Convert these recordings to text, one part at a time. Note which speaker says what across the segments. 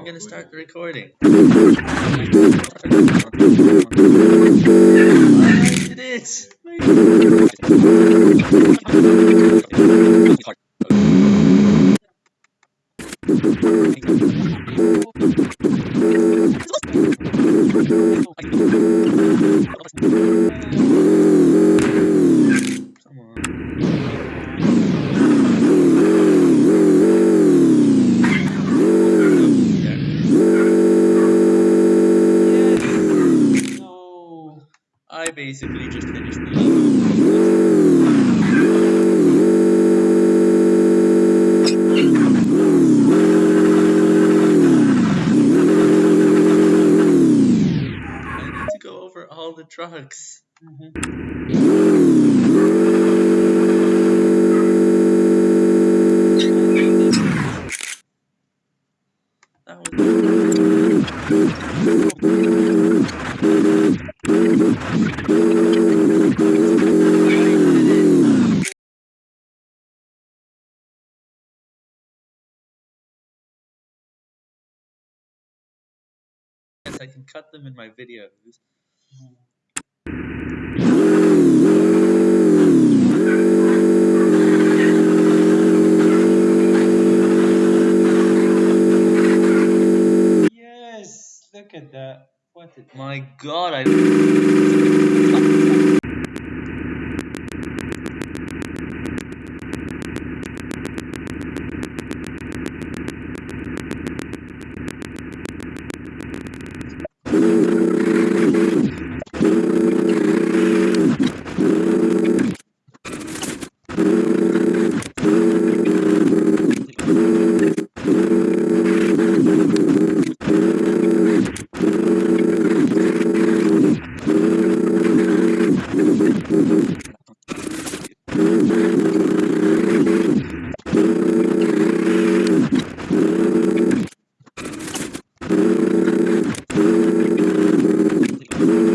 Speaker 1: I'm gonna start the recording. it is. Basically just finished. I need to go over all the trucks. Mm-hmm. That was Yes, I can cut them in my videos.
Speaker 2: Yes, look at that. What
Speaker 1: My god, I.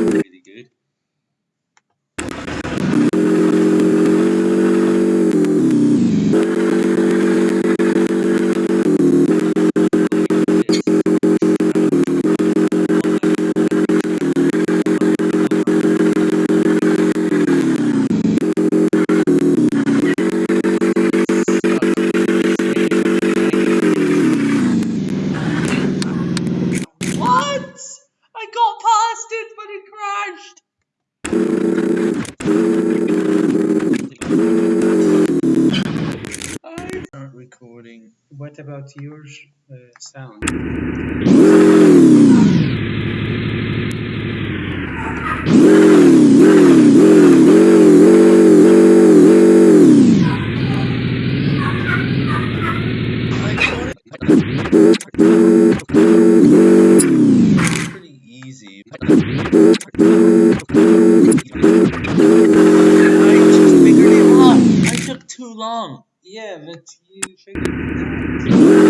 Speaker 1: Really good. What? I got past it, but it crashed. I start recording.
Speaker 2: What about your uh, sound?
Speaker 1: I thought it pretty easy. I just figured it out. I took too long.
Speaker 2: Yeah, but you figured it out.
Speaker 1: Thank
Speaker 2: you.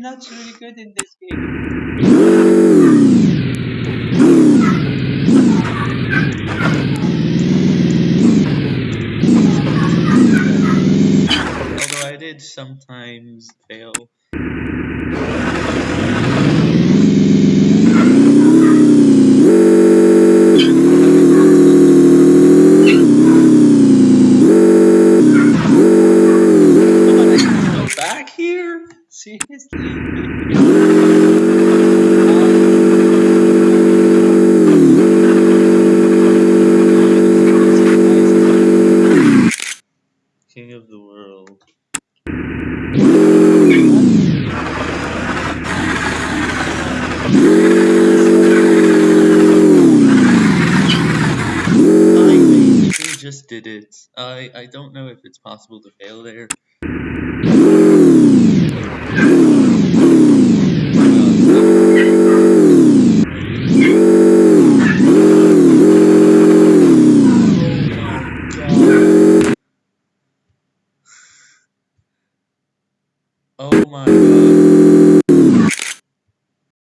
Speaker 2: You're not really good in this game. Seriously.
Speaker 1: King of the world. I just did it. I I don't know if it's possible to fail there.